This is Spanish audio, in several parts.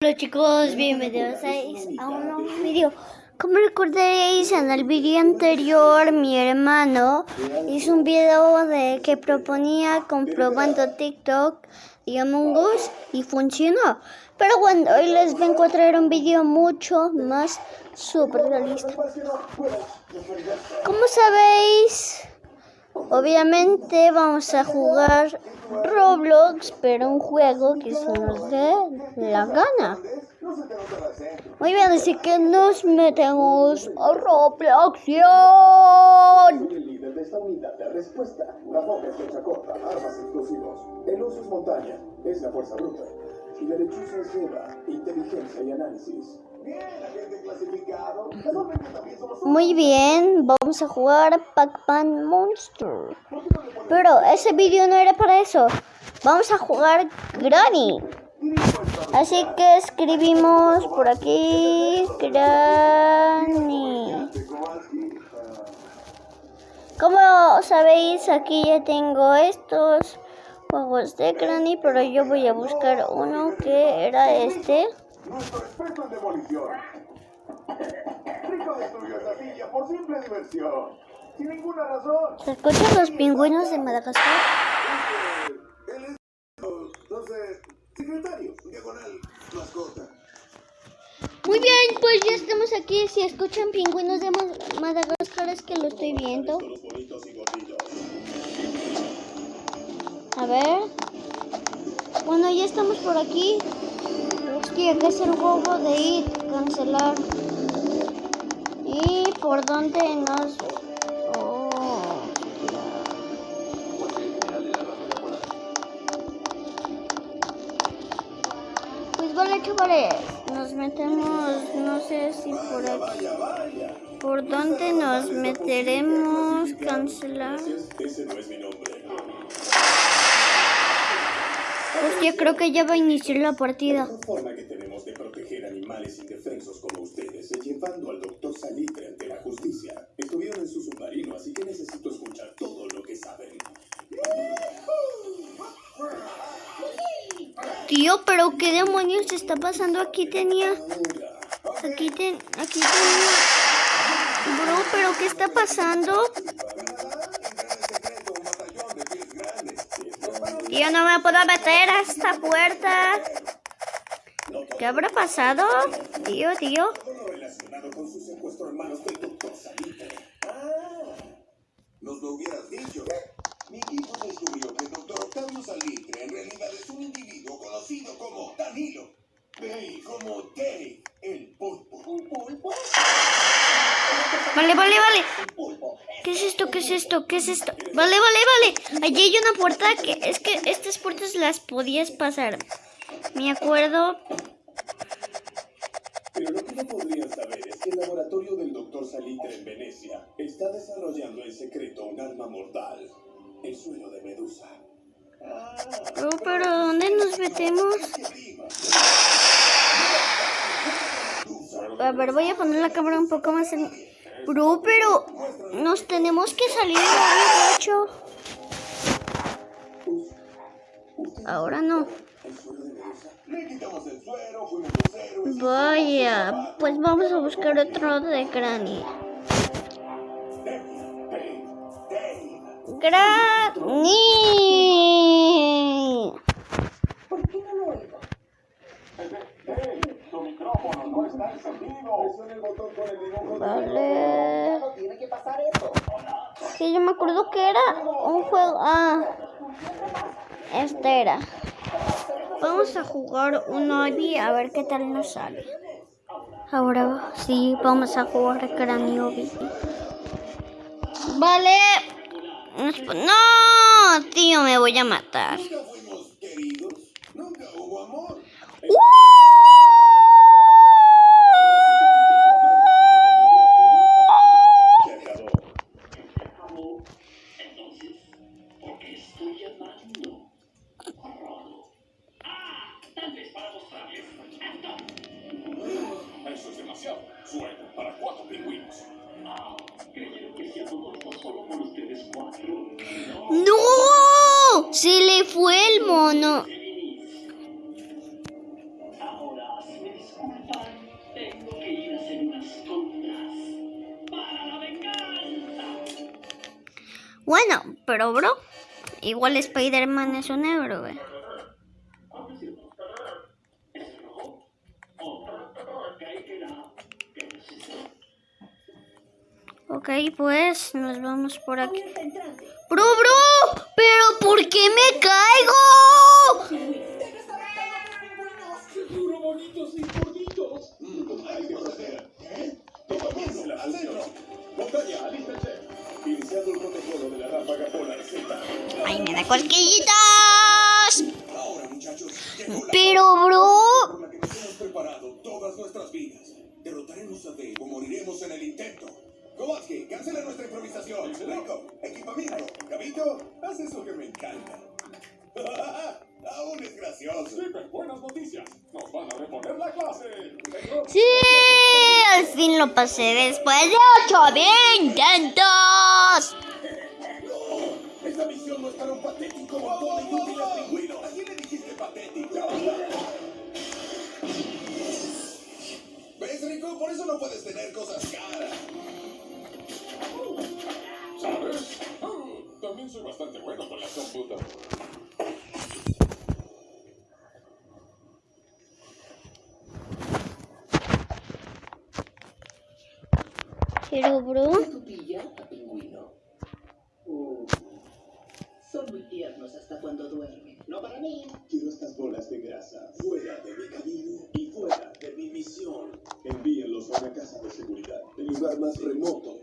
Hola chicos, bienvenidos a un nuevo video. Como recordaréis en el video anterior, mi hermano hizo un video de que proponía comprobando TikTok y Among Us y funcionó. Pero bueno, hoy les vengo a traer un video mucho más super realista. Como sabéis, obviamente vamos a jugar Roblox, pero un juego que se nos dé la gana. Muy bien, así que nos metemos a Roblox. El líder de esta unidad de respuesta. La boca es flecha corta, armas explosivos. El uso es montaña, es la fuerza bruta. Y la lechuza es guerra, inteligencia y análisis. Muy bien, vamos a jugar Pac-Man Monster. Pero ese vídeo no era para eso. Vamos a jugar Granny. Así que escribimos por aquí Granny. Como sabéis, aquí ya tengo estos juegos de Granny, pero yo voy a buscar uno que era este. Nuestro experto en demolición. Rico destruyó esa silla por simple diversión. Sin ninguna razón. ¿Se escuchan los pingüinos de Madagascar? Él es, sé, secretario, diagonal, mascota. Muy bien, pues ya estamos aquí. Si escuchan pingüinos de Ma- Madagascar es que lo estoy viendo. A ver. Bueno, ya estamos por aquí. Que es el huevo de ir, cancelar. ¿Y por dónde nos...? Pues vale, chavales. Nos metemos, no sé si por aquí. ¿Por dónde nos meteremos? Cancelar. Hostia, creo que ya va a iniciar la partida. La forma que tenemos de proteger animales indefensos como ustedes es llevando al doctor Salitre ante la justicia. Estuvieron en su submarino, así que necesito escuchar todo lo que saben. Tío, pero qué demonios está pasando aquí tenía. Aquí ten, aquí tenía. Bro, pero qué está pasando? Tío, no me puedo meter a esta puerta. ¿Qué habrá pasado? Tío, tío. Nos lo hubieras dicho. Mi equipo descubrió que el doctor Octavio Salitre en realidad es un individuo conocido como Danilo. Dave, como Dave, el pulpo. ¿Un pulpo? Vale, vale, vale. ¿Qué es esto? ¿Qué es esto? Vale, vale, vale. Allí hay una puerta que es que estas puertas las podías pasar. Me acuerdo. Pero lo que no podrían saber es que el laboratorio del doctor Salitre en Venecia está desarrollando en secreto un arma mortal. El suelo de Medusa. Bro, pero ¿dónde nos metemos? A ver, voy a poner la cámara un poco más en... Bro, pero nos tenemos que salir de ahí, macho. Ahora no. Vaya, pues vamos a buscar otro de Granny. Granny. Dave, tu micrófono no está encendido. Presiona el botón con el dibujo. Vale. Sí, yo me acuerdo que era un juego. Ah, este era. Vamos a jugar un Obi a ver qué tal nos sale. Ahora sí, vamos a jugar Granny Obi. Vale. No, tío, me voy a matar. Para cuatro pingüinos. ¡No! Se le fue el mono. Bueno, pero bro, igual Spider-Man es un héroe. Ok, pues nos vamos por aquí. Bro, bro, pero ¿por qué me caigo? Ay, me da cosquillitas. Pero, bro. Derrotaremos a Dave o moriremos en el intento. Kowalski, cancela nuestra improvisación. Rico, equipamiento. Gabito, haz eso que me encanta. Aún es gracioso. buenas noticias. Nos van a reponer la clase. sí, al fin lo pasé después de ocho intentos. Esta misión no es para un patético montón de inútiles pingüinos. ¿A quién le dijiste patético? ¿Ves, Rico? Por eso no puedes tener cosas caras. También soy bastante bueno con las computadoras. Pero, bro, ¿Tu pijama, pingüino? Uh, son muy tiernos hasta cuando duermen. No para mí. Quiero estas bolas de grasa fuera de mi camino y fuera de mi misión. Envíenlos a una casa de seguridad, el lugar más remoto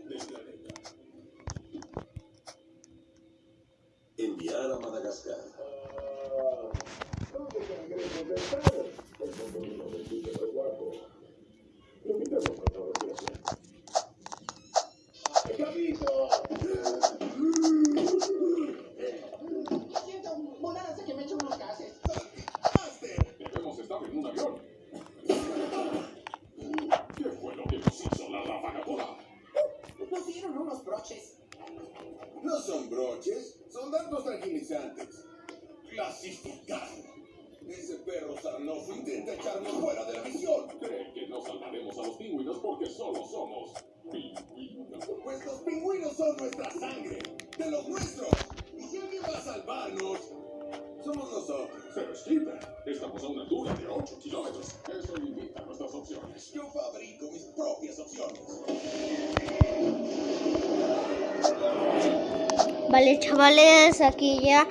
Enviar a porque solo somos pingüinos? Pues los pingüinos son nuestra sangre, de los nuestros. Y si alguien va a salvarnos, somos nosotros. Pero Skipper, estamos a una altura de 8 kilómetros. Eso limita nuestras opciones. Yo fabrico mis propias opciones. vale, chavales, aquí ya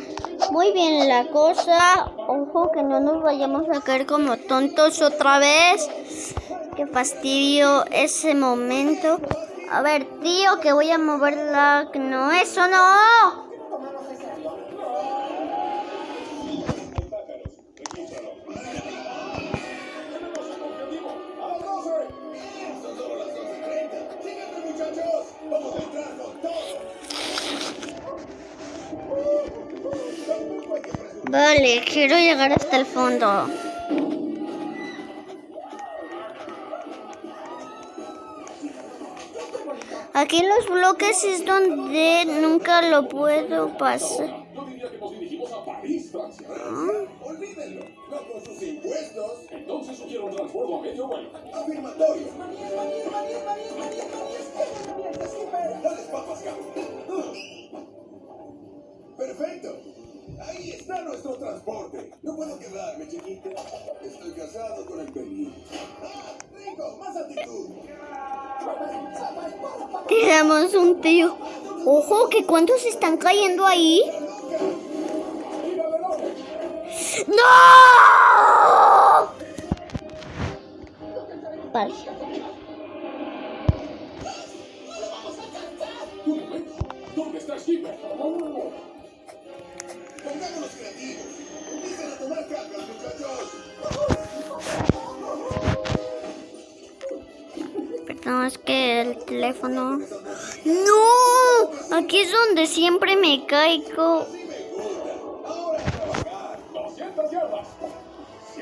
muy bien la cosa. Ojo que no nos vayamos a caer como tontos otra vez. Qué fastidio ese momento. A ver, tío, que voy a mover la... No, eso no. Pájaros, regístralo. ¡Tenemos un objetivo! ¡A Aquí los bloques es donde nunca lo puedo pasar. Perfecto. Ahí está nuestro transporte. No puedo quedarme, chiquito. Estoy casado con el. ¡Ah! ¡Rico! ¡Más actitud! Tenemos un tío. Ojo, que cuántos están cayendo ahí. ¡No! Vale. ¿Dónde está Skipper? Teléfono. ¡No! Aquí es donde siempre me caigo. Sí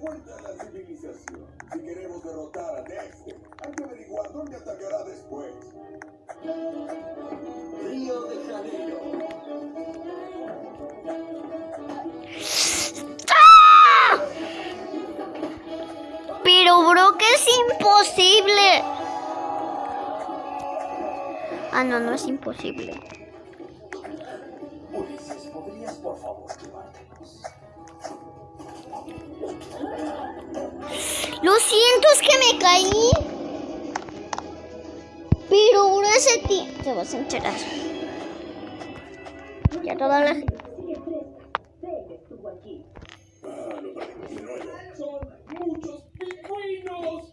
vuelta a la civilización. Si queremos derrotar a Dexter, hay que averiguar dónde atacará después. Río de Janeiro. ¡Ah! Pero bro, que es imposible. Ah, no, no es imposible. Ulises, ¿podrías por favor siento, que me caí. Pero bro, ese tío... Te vas a enterar. Ya toda la... Son muchos pingüinos.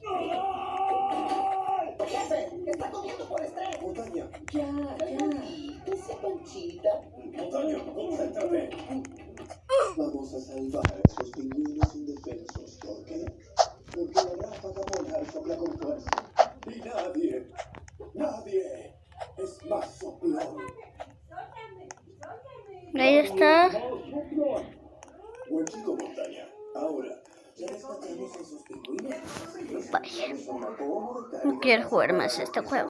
¡Jefe! ¡Está comiendo por estrés! Montaña, Ya, ya. Que sea panchita. montaña, concéntrate. Vamos a salvar a esos pingüinos indefensos. ¿Por qué? Porque la ráfaga polar sopla con fuerza. Y nadie, nadie es más soplón. Ahí está. Buen chico, montaña. Ahora, ya rescatamos a esos pingüinos. Los Vaya. llevamos a una cómoda No quiero jugar más este juego.